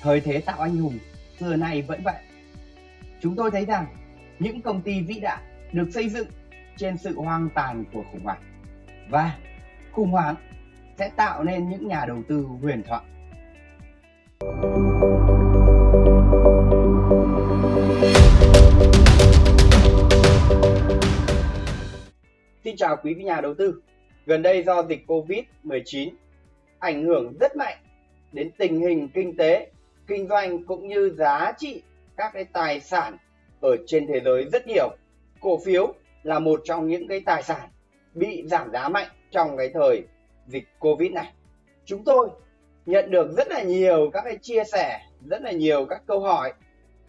thời thế tạo anh hùng xưa nay vẫn vậy. Chúng tôi thấy rằng những công ty vĩ đại được xây dựng trên sự hoang tàn của khủng hoảng và khủng hoảng sẽ tạo nên những nhà đầu tư huyền thoại. Xin chào quý vị nhà đầu tư. Gần đây do dịch Covid-19 ảnh hưởng rất mạnh đến tình hình kinh tế, kinh doanh cũng như giá trị các cái tài sản ở trên thế giới rất nhiều. Cổ phiếu là một trong những cái tài sản bị giảm giá mạnh trong cái thời dịch Covid này. Chúng tôi nhận được rất là nhiều các cái chia sẻ, rất là nhiều các câu hỏi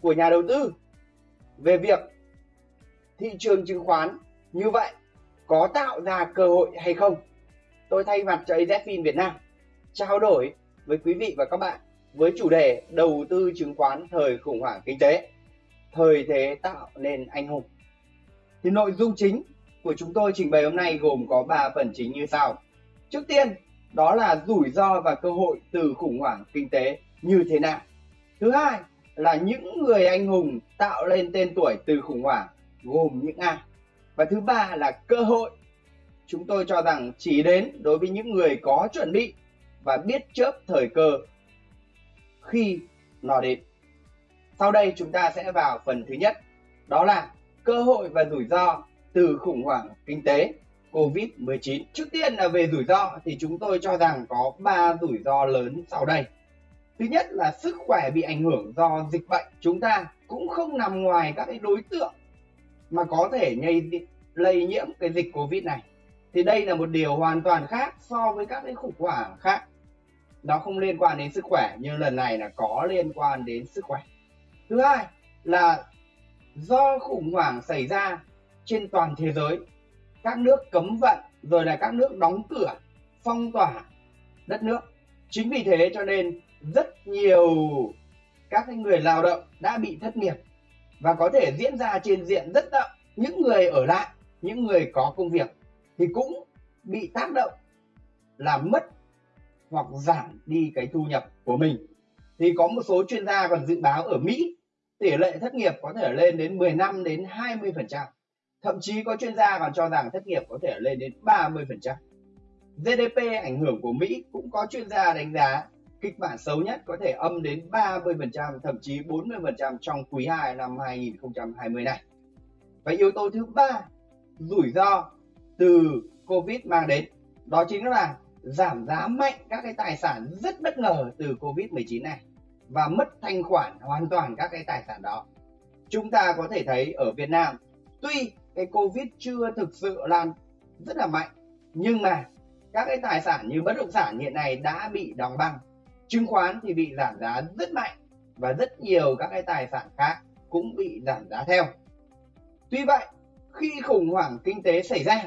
của nhà đầu tư về việc thị trường chứng khoán như vậy có tạo ra cơ hội hay không. Tôi thay mặt cho AZFIN Việt Nam trao đổi với quý vị và các bạn với chủ đề đầu tư chứng khoán thời khủng hoảng kinh tế, thời thế tạo nên anh hùng. Thì nội dung chính của chúng tôi trình bày hôm nay gồm có 3 phần chính như sau. Trước tiên, đó là rủi ro và cơ hội từ khủng hoảng kinh tế như thế nào. Thứ hai là những người anh hùng tạo lên tên tuổi từ khủng hoảng gồm những ai. Và thứ ba là cơ hội. Chúng tôi cho rằng chỉ đến đối với những người có chuẩn bị và biết chớp thời cơ khi nó đến. Sau đây chúng ta sẽ vào phần thứ nhất, đó là cơ hội và rủi ro từ khủng hoảng kinh tế COVID-19. Trước tiên là về rủi ro thì chúng tôi cho rằng có 3 rủi ro lớn sau đây. Thứ nhất là sức khỏe bị ảnh hưởng do dịch bệnh. Chúng ta cũng không nằm ngoài các cái đối tượng mà có thể nhây lây nhiễm cái dịch Covid này. Thì đây là một điều hoàn toàn khác so với các cái khủng hoảng khác. Nó không liên quan đến sức khỏe nhưng lần này là có liên quan đến sức khỏe. Thứ hai là do khủng hoảng xảy ra trên toàn thế giới, các nước cấm vận rồi là các nước đóng cửa, phong tỏa đất nước chính vì thế cho nên rất nhiều các người lao động đã bị thất nghiệp và có thể diễn ra trên diện rất rộng những người ở lại, những người có công việc thì cũng bị tác động làm mất hoặc giảm đi cái thu nhập của mình thì có một số chuyên gia còn dự báo ở Mỹ tỷ lệ thất nghiệp có thể lên đến 15 đến 20%, Thậm chí có chuyên gia còn cho rằng thất nghiệp có thể lên đến 30%. GDP ảnh hưởng của Mỹ cũng có chuyên gia đánh giá kịch bản xấu nhất có thể âm đến 30%, thậm chí 40% trong quý 2 năm 2020 này. Và yếu tố thứ ba rủi ro từ Covid mang đến đó chính là giảm giá mạnh các cái tài sản rất bất ngờ từ Covid-19 này và mất thanh khoản hoàn toàn các cái tài sản đó. Chúng ta có thể thấy ở Việt Nam, tuy cái covid chưa thực sự lan rất là mạnh, nhưng mà các cái tài sản như bất động sản hiện nay đã bị đóng băng, chứng khoán thì bị giảm giá rất mạnh và rất nhiều các cái tài sản khác cũng bị giảm giá theo tuy vậy, khi khủng hoảng kinh tế xảy ra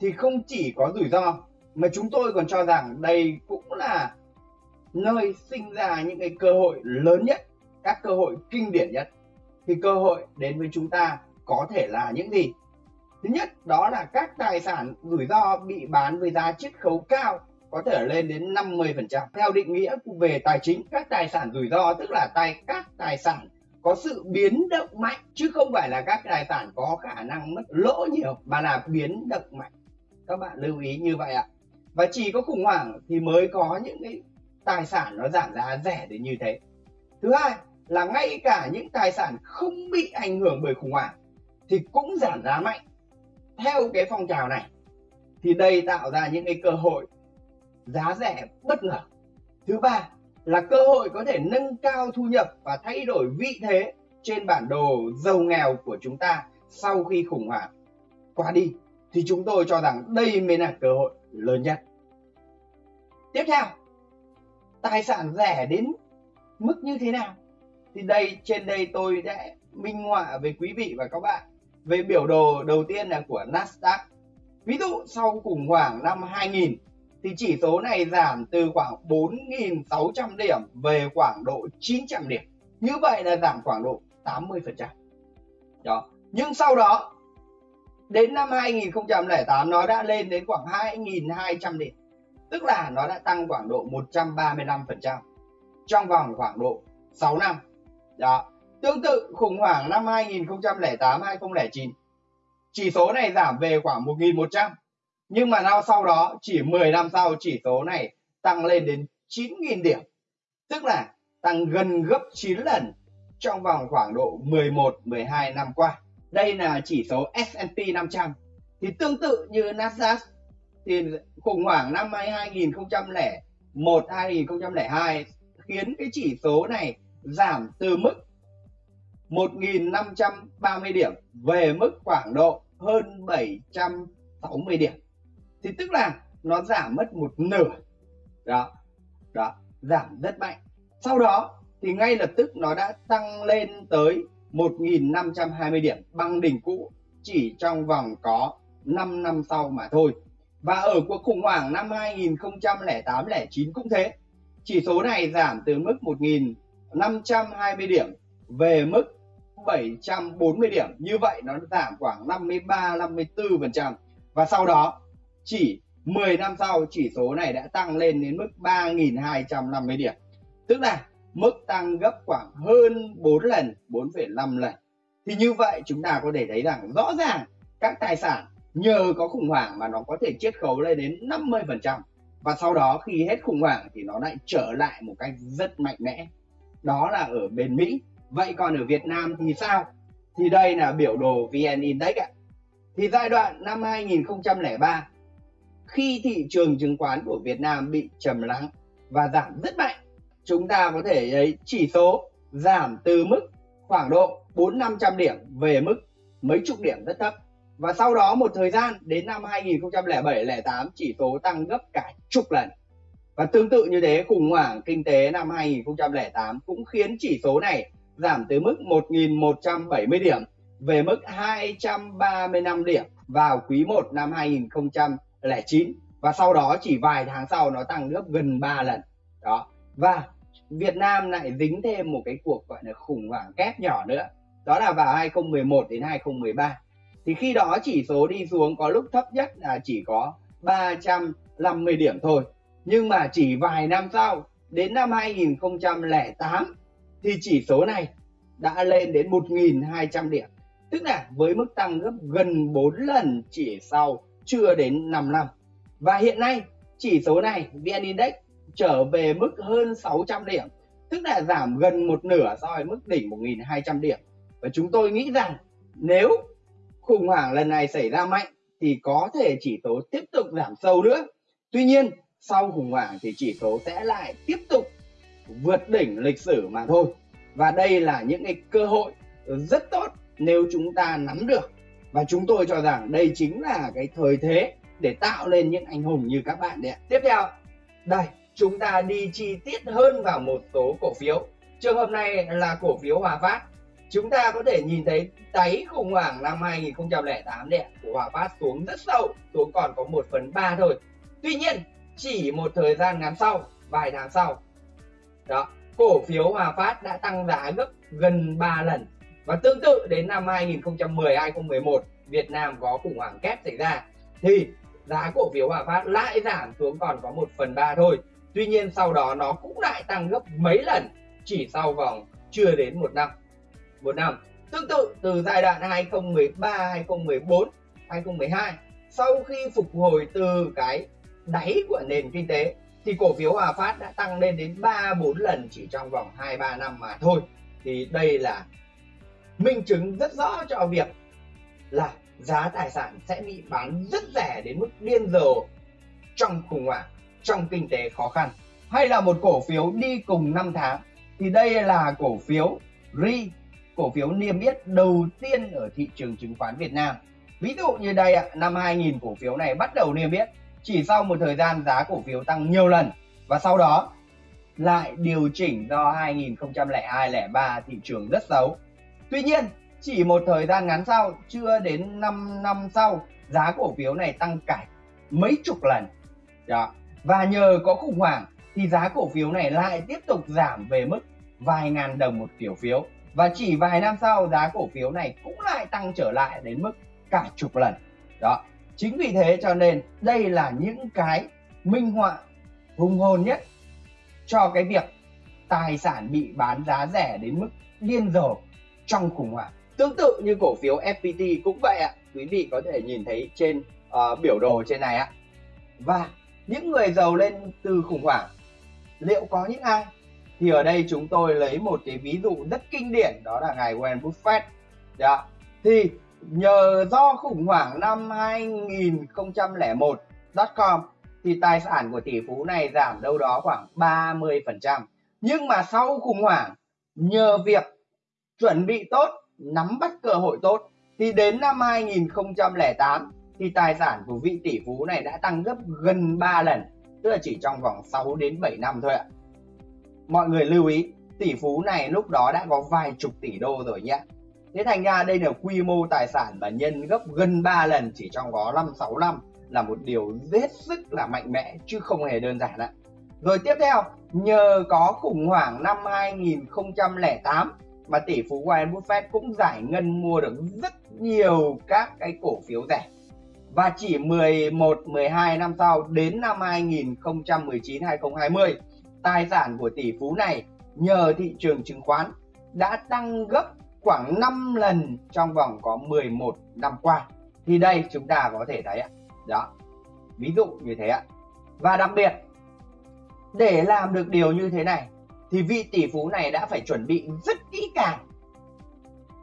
thì không chỉ có rủi ro mà chúng tôi còn cho rằng đây cũng là nơi sinh ra những cái cơ hội lớn nhất, các cơ hội kinh điển nhất. Thì cơ hội đến với chúng ta có thể là những gì? Thứ nhất, đó là các tài sản rủi ro bị bán với giá chiết khấu cao có thể lên đến 50% theo định nghĩa về tài chính, các tài sản rủi ro, tức là tài, các tài sản có sự biến động mạnh, chứ không phải là các tài sản có khả năng mất lỗ nhiều, mà là biến động mạnh. Các bạn lưu ý như vậy ạ và chỉ có khủng hoảng thì mới có những cái tài sản nó giảm giá rẻ đến như thế. Thứ hai là ngay cả những tài sản không bị ảnh hưởng bởi khủng hoảng thì cũng giảm giá mạnh. Theo cái phong trào này thì đây tạo ra những cái cơ hội giá rẻ bất ngờ. Thứ ba là cơ hội có thể nâng cao thu nhập và thay đổi vị thế trên bản đồ giàu nghèo của chúng ta sau khi khủng hoảng. Qua đi thì chúng tôi cho rằng đây mới là cơ hội lớn nhất tiếp theo, tài sản rẻ đến mức như thế nào thì đây, trên đây tôi đã minh họa với quý vị và các bạn về biểu đồ đầu tiên là của Nasdaq. Ví dụ, sau khủng hoảng năm 2000 thì chỉ số này giảm từ khoảng 4.600 điểm về khoảng độ 900 điểm. Như vậy là giảm khoảng độ 80%. Đó. Nhưng sau đó đến năm 2008 nó đã lên đến khoảng 2.200 điểm. Tức là nó đã tăng khoảng độ 135%. trong vòng khoảng độ 6 năm đó tương tự, khủng hoảng năm 2008 2009 chỉ số này giảm về khoảng 1.100 nhưng mà nào sau đó, chỉ 10 năm sau, chỉ số này tăng lên đến 9.000 điểm tức là tăng gần gấp 9 lần trong vòng khoảng độ 11 12 năm qua đây là chỉ số S&P 500 thì tương tự như Nasdaq, thì khủng hoảng năm 2001 2002 khiến cái chỉ số này giảm từ mức 1.530 điểm về mức khoảng độ hơn 760 điểm. Thì tức là nó giảm mất một nửa. Đó đó, giảm rất mạnh. Sau đó thì ngay lập tức nó đã tăng lên tới 1.520 điểm bằng đỉnh cũ, chỉ trong vòng có 5 năm sau mà thôi. Và ở cuộc khủng hoảng năm 2008-09 cũng thế. Chỉ số này giảm từ mức 1.520 điểm về mức 740 điểm. Như vậy nó giảm khoảng 53 54% và sau đó, chỉ 10 năm sau, chỉ số này đã tăng lên đến mức 3.250 điểm. Tức là mức tăng gấp khoảng hơn 4 lần 4,5 lần. Thì như vậy chúng ta có thể thấy rằng rõ ràng các tài sản nhờ có khủng hoảng mà nó có thể chiết khấu lên đến 50% và sau đó khi hết khủng hoảng thì nó lại trở lại một cách rất mạnh mẽ. Đó là ở bên Mỹ. Vậy còn ở Việt Nam thì sao? Thì đây là biểu đồ VN Index ạ. Thì giai đoạn năm 2003 khi thị trường chứng khoán của Việt Nam bị trầm lắng và giảm rất mạnh chúng ta có thể thấy chỉ số giảm từ mức khoảng độ 4 500 điểm về mức mấy chục điểm rất thấp. Và sau đó một thời gian đến năm 2007 08 chỉ số tăng gấp cả chục lần. Và tương tự như thế, khủng hoảng kinh tế năm 2008 cũng khiến chỉ số này giảm từ mức 1.170 điểm về mức 235 điểm vào quý 1 năm 2009 và sau đó chỉ vài tháng sau nó tăng gấp gần 3 lần. Đó và Việt Nam lại dính thêm một cái cuộc, gọi là, khủng hoảng kép nhỏ nữa. Đó là vào 2011 đến 2013 thì khi đó chỉ số đi xuống có lúc thấp nhất là chỉ có 350 điểm thôi. Nhưng mà chỉ vài năm sau, đến năm 2008 thì chỉ số này đã lên đến 1.200 điểm. Tức là với mức tăng gấp gần 4 lần chỉ sau chưa đến 5 năm. Và hiện nay, chỉ số này VN Index trở về mức hơn 600 điểm, tức là giảm gần một nửa so với mức đỉnh 1.200 điểm. Và chúng tôi nghĩ rằng nếu khủng hoảng lần này xảy ra mạnh thì có thể chỉ số tiếp tục giảm sâu nữa. Tuy nhiên, sau khủng hoảng thì chỉ số sẽ lại tiếp tục vượt đỉnh lịch sử mà thôi. Và đây là những cái cơ hội rất tốt nếu chúng ta nắm được. Và chúng tôi cho rằng đây chính là cái thời thế để tạo lên những anh hùng như các bạn đấy tiếp theo đây chúng ta đi chi tiết hơn vào một số cổ phiếu. Trường hợp này là cổ phiếu Hòa Phát. Chúng ta có thể nhìn thấy đáy khủng hoảng năm 2008 đấy của Hòa Phát xuống rất sâu, xuống còn có 1 phần 3 thôi. Tuy nhiên, chỉ một thời gian ngắn sau, vài tháng sau, đó, cổ phiếu Hòa Phát đã tăng giá gấp gần 3 lần. Và tương tự đến năm 2010 2011 Việt Nam có khủng hoảng kép xảy ra. Thì giá cổ phiếu Hòa Phát lại giảm xuống còn có 1 phần 3 thôi. Tuy nhiên sau đó nó cũng lại tăng gấp mấy lần chỉ sau vòng chưa đến một năm một năm tương tự từ giai đoạn 2013 2014 2012 sau khi phục hồi từ cái đáy của nền kinh tế thì cổ phiếu Hòa Phát đã tăng lên đến 3 4 lần chỉ trong vòng 2 3 năm mà thôi. Thì đây là minh chứng rất rõ cho việc là giá tài sản sẽ bị bán rất rẻ đến mức điên rồ trong khủng hoảng, trong kinh tế khó khăn. Hay là một cổ phiếu đi cùng năm tháng thì đây là cổ phiếu RI, cổ phiếu niêm yết đầu tiên ở thị trường chứng khoán Việt Nam. Ví dụ như đây ạ, năm 2000 cổ phiếu này bắt đầu niêm yết chỉ sau một thời gian giá cổ phiếu tăng nhiều lần và sau đó lại điều chỉnh do 2002 03 thị trường rất xấu. Tuy nhiên, chỉ một thời gian ngắn sau, chưa đến 5 năm sau, giá cổ phiếu này tăng cả mấy chục lần. Đó. Và nhờ có khủng hoảng thì giá cổ phiếu này lại tiếp tục giảm về mức vài ngàn đồng một cổ phiếu. Và chỉ vài năm sau giá cổ phiếu này cũng lại tăng trở lại đến mức cả chục lần. Đó chính vì thế cho nên đây là những cái minh họa hùng hồn nhất cho cái việc tài sản bị bán giá rẻ đến mức điên rồ trong khủng hoảng. Tương tự như cổ phiếu FPT cũng vậy ạ. Quý vị có thể nhìn thấy trên uh, biểu đồ trên này ạ. Và những người giàu lên từ khủng hoảng, liệu có những ai? Thì ở đây chúng tôi lấy một cái ví dụ rất kinh điển, đó là ngài Warren Buffett. Đó. thì nhờ do khủng hoảng năm 2001 com, thì tài sản của tỷ phú này giảm đâu đó khoảng 30% nhưng mà sau khủng hoảng, nhờ việc chuẩn bị tốt, nắm bắt cơ hội tốt, thì đến năm 2008 thì tài sản của vị tỷ phú này đã tăng gấp gần 3 lần, tức là chỉ trong vòng 6 đến 7 năm thôi ạ. Mọi người lưu ý, tỷ phú này lúc đó đã có vài chục tỷ đô rồi nhé. Thế thành ra đây là quy mô tài sản mà nhân gấp gần 3 lần chỉ trong có 5 6 năm là một điều rất sức là mạnh mẽ, chứ không hề đơn giản ạ. Rồi tiếp theo, nhờ có khủng hoảng năm 2008 mà tỷ phú Warren Buffett cũng giải ngân mua được rất nhiều các cái cổ phiếu rẻ và chỉ 11 12 năm sau, đến năm 2019 2020 tài sản của tỷ phú này nhờ thị trường chứng khoán đã tăng gấp khoảng 5 lần trong vòng có 11 năm qua. Thì đây chúng ta có thể thấy ạ. Đó, ví dụ như thế ạ. Và đặc biệt, để làm được điều như thế này, thì vị tỷ phú này đã phải chuẩn bị rất kỹ càng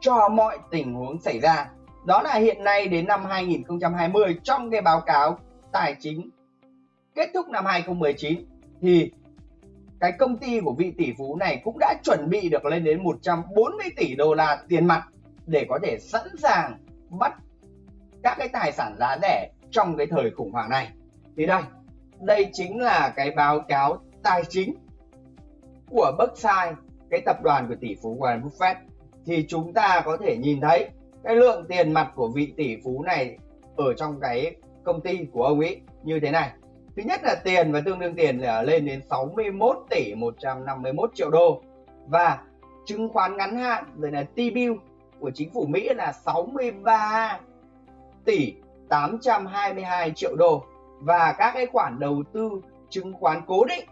cho mọi tình huống xảy ra đó là hiện nay đến năm 2020 trong cái báo cáo tài chính kết thúc năm 2019 thì cái công ty của vị tỷ phú này cũng đã chuẩn bị được lên đến 140 tỷ đô la tiền mặt để có thể sẵn sàng bắt các cái tài sản giá rẻ trong cái thời khủng hoảng này. Thì đây đây chính là cái báo cáo tài chính của Berkshire, cái tập đoàn của tỷ phú Warren Buffett. Thì chúng ta có thể nhìn thấy cái lượng tiền mặt của vị tỷ phú này ở trong cái công ty của ông ấy như thế này. Thứ nhất là tiền và tương đương tiền là lên đến 61 tỷ 151 triệu đô. Và chứng khoán ngắn hạn rồi là T-bill của chính phủ Mỹ là 63 tỷ 822 triệu đô. Và các cái khoản đầu tư chứng khoán cố định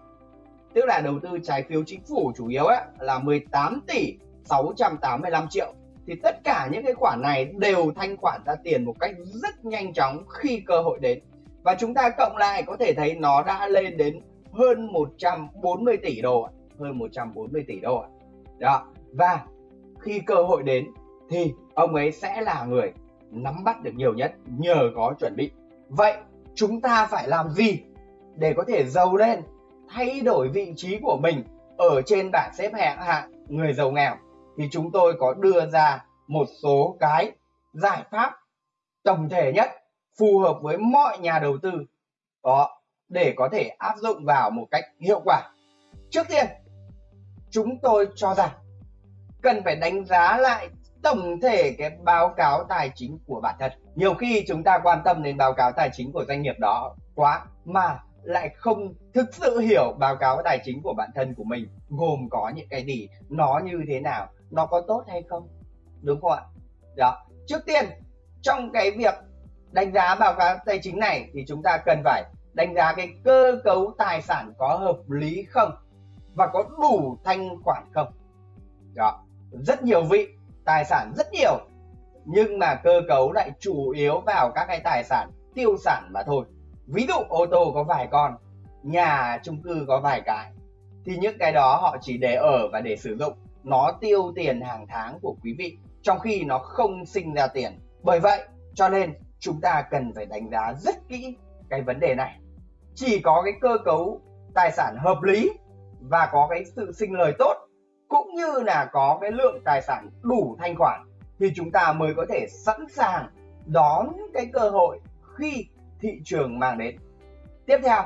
tức là đầu tư trái phiếu chính phủ chủ yếu ấy, là 18 tỷ 685 triệu thì tất cả những cái khoản này đều thanh khoản ra tiền một cách rất nhanh chóng khi cơ hội đến. Và chúng ta cộng lại có thể thấy nó đã lên đến hơn 140 tỷ đô hơn 140 tỷ đô đó. Và khi cơ hội đến thì ông ấy sẽ là người nắm bắt được nhiều nhất nhờ có chuẩn bị. Vậy chúng ta phải làm gì để có thể giàu lên, thay đổi vị trí của mình ở trên bảng xếp hạng hạng người giàu nghèo? Thì chúng tôi có đưa ra một số cái giải pháp tổng thể nhất, phù hợp với mọi nhà đầu tư, đó, để có thể áp dụng vào một cách hiệu quả. Trước tiên, chúng tôi cho rằng cần phải đánh giá lại tổng thể cái báo cáo tài chính của bản thân. Nhiều khi chúng ta quan tâm đến báo cáo tài chính của doanh nghiệp đó quá mà lại không thực sự hiểu báo cáo tài chính của bản thân của mình, gồm có những cái gì, nó như thế nào nó có tốt hay không? Đúng không ạ? Đó. Trước tiên, trong cái việc đánh giá báo cáo tài chính này thì chúng ta cần phải đánh giá cái cơ cấu tài sản có hợp lý không và có đủ thanh khoản không? Đó. Rất nhiều vị, tài sản rất nhiều, nhưng mà cơ cấu lại chủ yếu vào các cái tài sản tiêu sản mà thôi. Ví dụ ô tô có vài con, nhà chung cư có vài cái, thì những cái đó họ chỉ để ở và để sử dụng nó tiêu tiền hàng tháng của quý vị, trong khi nó không sinh ra tiền. Bởi vậy, cho nên chúng ta cần phải đánh giá rất kỹ cái vấn đề này. Chỉ có cái cơ cấu tài sản hợp lý và có cái sự sinh lời tốt, cũng như là có cái lượng tài sản đủ thanh khoản, thì chúng ta mới có thể sẵn sàng đón cái cơ hội khi thị trường mang đến. Tiếp theo,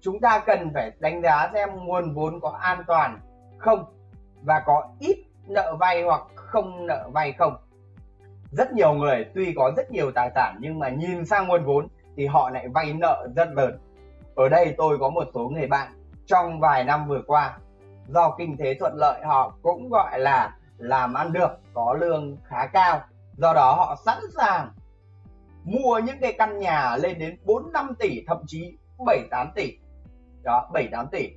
chúng ta cần phải đánh giá xem nguồn vốn có an toàn không và có ít nợ vay hoặc không nợ vay không. Rất nhiều người, tuy có rất nhiều tài sản nhưng mà nhìn sang nguồn vốn thì họ lại vay nợ rất lớn. Ở đây tôi có một số người bạn, trong vài năm vừa qua, do kinh tế thuận lợi, họ cũng gọi là làm ăn được, có lương khá cao. Do đó họ sẵn sàng mua những cái căn nhà lên đến 4 5 tỷ, thậm chí 7 8 tỷ. Đó 7 8 tỷ.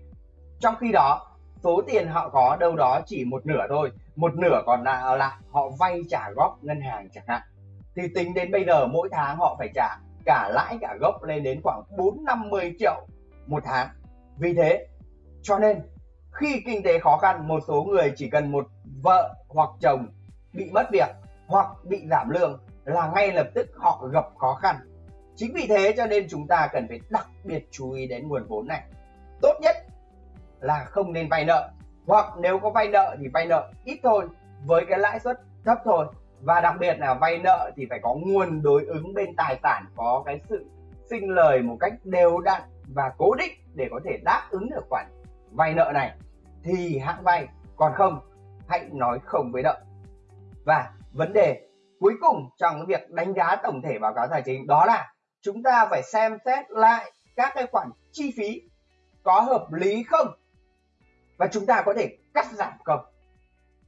Trong khi đó số tiền họ có đâu đó chỉ một nửa thôi một nửa còn lại là họ vay trả góp ngân hàng chẳng hạn thì tính đến bây giờ mỗi tháng họ phải trả cả lãi cả gốc lên đến khoảng 4 50 triệu một tháng. Vì thế, cho nên khi kinh tế khó khăn, một số người chỉ cần một vợ hoặc chồng bị mất việc hoặc bị giảm lương là ngay lập tức họ gặp khó khăn. Chính vì thế cho nên chúng ta cần phải đặc biệt chú ý đến nguồn vốn này. Tốt nhất là không nên vay nợ. Hoặc nếu có vay nợ thì vay nợ ít thôi, với cái lãi suất thấp thôi. Và đặc biệt là vay nợ thì phải có nguồn đối ứng bên tài sản, có cái sự sinh lời một cách đều đặn và cố định để có thể đáp ứng được khoản vay nợ này. Thì hãng vay, còn không, hãy nói không với nợ. Và vấn đề cuối cùng trong cái việc đánh giá tổng thể báo cáo tài chính đó là chúng ta phải xem xét lại các cái khoản chi phí có hợp lý không? Và chúng ta có thể cắt giảm công,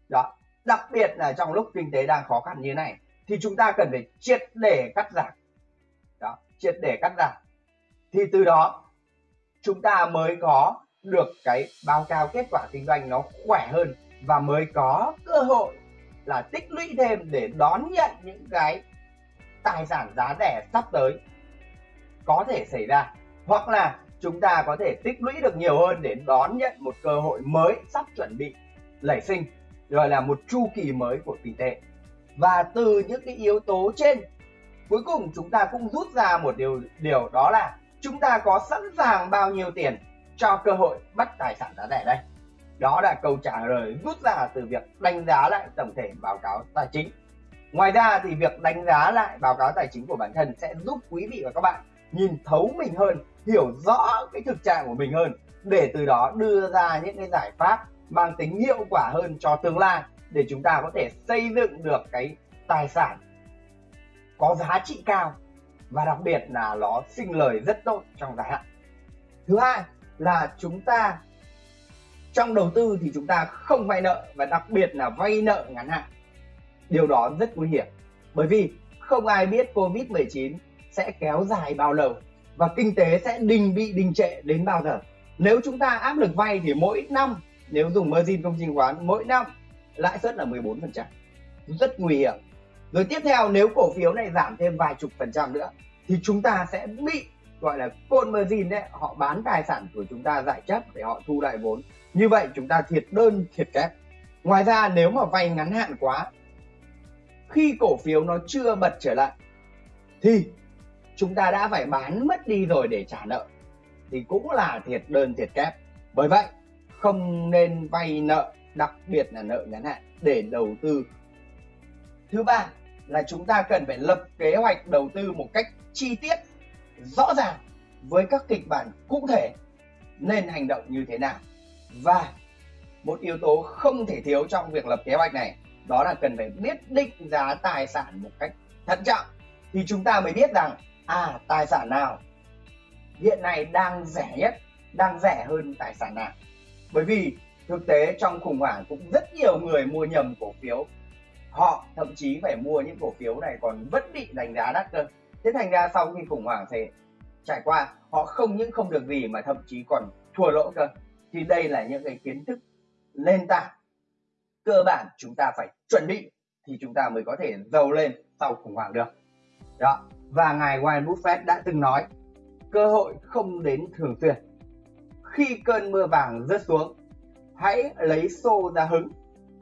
đó. Đặc biệt là trong lúc kinh tế đang khó khăn như này thì chúng ta cần phải triệt để cắt giảm. Đó. Triệt để cắt giảm. Thì từ đó chúng ta mới có được cái báo cáo kết quả kinh doanh nó khỏe hơn và mới có cơ hội là tích lũy thêm để đón nhận những cái tài sản giá rẻ sắp tới có thể xảy ra. Hoặc là chúng ta có thể tích lũy được nhiều hơn để đón nhận một cơ hội mới sắp chuẩn bị nảy sinh, gọi là một chu kỳ mới của kinh tế. Và từ những cái yếu tố trên, cuối cùng chúng ta cũng rút ra một điều điều đó là chúng ta có sẵn sàng bao nhiêu tiền cho cơ hội bắt tài sản giá rẻ đây? Đó là câu trả lời rút ra từ việc đánh giá lại tổng thể báo cáo tài chính. Ngoài ra thì việc đánh giá lại báo cáo tài chính của bản thân sẽ giúp quý vị và các bạn nhìn thấu mình hơn, hiểu rõ cái thực trạng của mình hơn. Để từ đó đưa ra những cái giải pháp mang tính hiệu quả hơn cho tương lai để chúng ta có thể xây dựng được cái tài sản có giá trị cao và đặc biệt là nó sinh lời rất tốt trong dài hạn. Thứ hai là chúng ta, trong đầu tư thì chúng ta không vay nợ và đặc biệt là vay nợ ngắn hạn. Điều đó rất nguy hiểm bởi vì không ai biết covid 19 sẽ kéo dài bao lâu và kinh tế sẽ đình bị đình trệ đến bao giờ. Nếu chúng ta áp lực vay thì mỗi năm, nếu dùng margin công trình khoán, mỗi năm lãi suất là 14% rất nguy hiểm. Rồi tiếp theo, nếu cổ phiếu này giảm thêm vài chục phần trăm nữa, thì chúng ta sẽ bị, gọi là, côn margin đấy, họ bán tài sản của chúng ta giải chấp để họ thu lại vốn. Như vậy chúng ta thiệt đơn, thiệt kép ngoài ra, nếu mà vay ngắn hạn quá, khi cổ phiếu nó chưa bật trở lại, thì chúng ta đã phải bán mất đi rồi để trả nợ. Thì cũng là thiệt đơn thiệt kép. Bởi vậy, không nên vay nợ, đặc biệt là nợ ngắn hạn, để đầu tư. Thứ ba là chúng ta cần phải lập kế hoạch đầu tư một cách chi tiết, rõ ràng với các kịch bản cụ thể nên hành động như thế nào. Và một yếu tố không thể thiếu trong việc lập kế hoạch này, đó là cần phải biết định giá tài sản một cách thận trọng. Thì chúng ta mới biết rằng à tài sản nào? Hiện nay đang rẻ nhất, đang rẻ hơn tài sản nào? Bởi vì thực tế trong khủng hoảng cũng rất nhiều người mua nhầm cổ phiếu. Họ thậm chí phải mua những cổ phiếu này còn vẫn bị đánh giá đắt cơ. Thế thành ra sau khi khủng hoảng thì trải qua, họ không những không được gì mà thậm chí còn thua lỗ cơ. Thì đây là những cái kiến thức nền tảng cơ bản chúng ta phải chuẩn bị thì chúng ta mới có thể giàu lên sau khủng hoảng được. Đó và ngài Warren Buffett đã từng nói, cơ hội không đến thường xuyên. Khi cơn mưa vàng rớt xuống, hãy lấy xô ra hứng,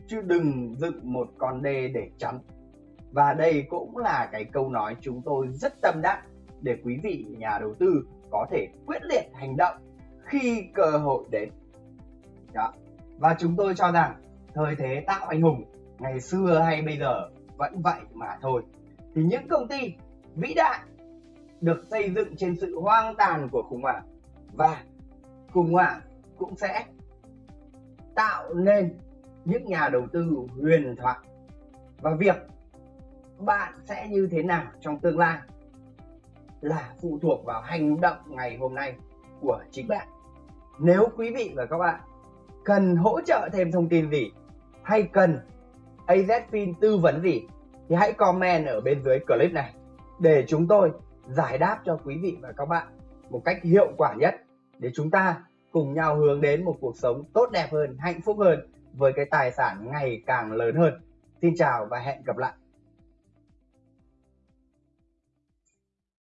chứ đừng dựng một con đê để chắn. Và đây cũng là cái câu nói chúng tôi rất tâm đắc để quý vị nhà đầu tư có thể quyết liệt hành động khi cơ hội đến. Đó. Và chúng tôi cho rằng thời thế tạo anh hùng, ngày xưa hay bây giờ vẫn vậy mà thôi. Thì những công ty vĩ đại được xây dựng trên sự hoang tàn của khủng hoảng. Và khủng hoảng cũng sẽ tạo nên những nhà đầu tư huyền thoại. Và việc bạn sẽ như thế nào trong tương lai là phụ thuộc vào hành động ngày hôm nay của chính bạn. Nếu quý vị và các bạn cần hỗ trợ thêm thông tin gì hay cần AZFIN tư vấn gì thì hãy comment ở bên dưới clip này để chúng tôi giải đáp cho quý vị và các bạn một cách hiệu quả nhất để chúng ta cùng nhau hướng đến một cuộc sống tốt đẹp hơn, hạnh phúc hơn với cái tài sản ngày càng lớn hơn. Xin chào và hẹn gặp lại.